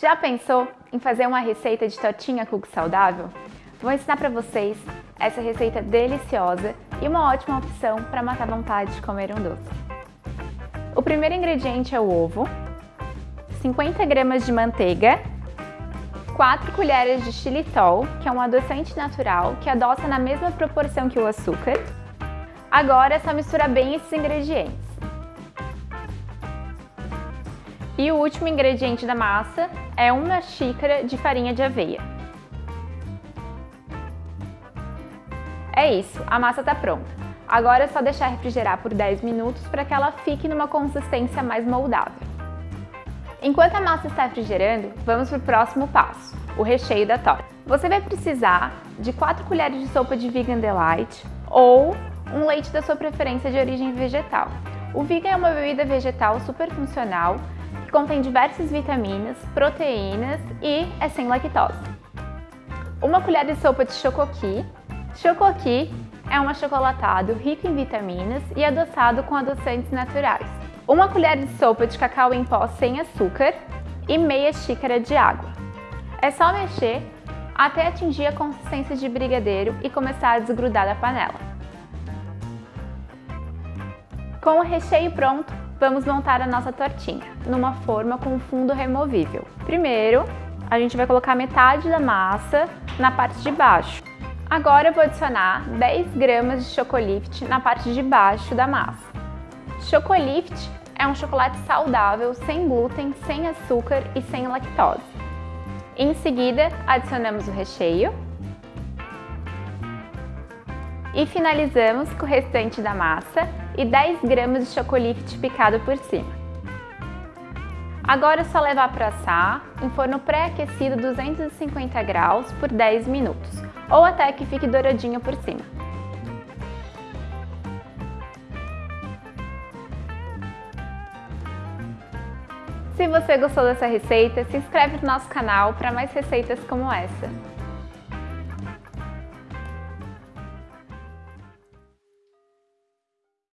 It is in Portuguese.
Já pensou em fazer uma receita de tortinha cookie saudável? Vou ensinar para vocês essa receita deliciosa e uma ótima opção para matar vontade de comer um doce. O primeiro ingrediente é o ovo, 50 gramas de manteiga, 4 colheres de xilitol, que é um adoçante natural que adoça na mesma proporção que o açúcar. Agora é só misturar bem esses ingredientes. E o último ingrediente da massa é uma xícara de farinha de aveia. É isso, a massa está pronta. Agora é só deixar refrigerar por 10 minutos para que ela fique numa consistência mais moldável. Enquanto a massa está refrigerando, vamos para o próximo passo, o recheio da torta. Você vai precisar de 4 colheres de sopa de Vegan Delight ou um leite da sua preferência de origem vegetal. O Vegan é uma bebida vegetal super funcional contém diversas vitaminas, proteínas e é sem lactose. Uma colher de sopa de chocoqui. Chocoqui é um achocolatado rico em vitaminas e adoçado com adoçantes naturais. Uma colher de sopa de cacau em pó sem açúcar e meia xícara de água. É só mexer até atingir a consistência de brigadeiro e começar a desgrudar da panela. Com o recheio pronto, vamos montar a nossa tortinha numa forma com fundo removível. Primeiro, a gente vai colocar metade da massa na parte de baixo. Agora eu vou adicionar 10 gramas de Chocolift na parte de baixo da massa. Chocolift é um chocolate saudável, sem glúten, sem açúcar e sem lactose. Em seguida, adicionamos o recheio e finalizamos com o restante da massa e 10 gramas de chocolate picado por cima. Agora é só levar para assar em forno pré-aquecido 250 graus por 10 minutos, ou até que fique douradinho por cima. Se você gostou dessa receita, se inscreve no nosso canal para mais receitas como essa.